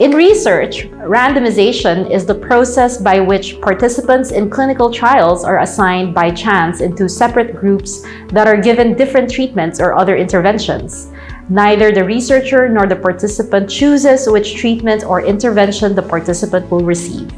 In research, randomization is the process by which participants in clinical trials are assigned by chance into separate groups that are given different treatments or other interventions. Neither the researcher nor the participant chooses which treatment or intervention the participant will receive.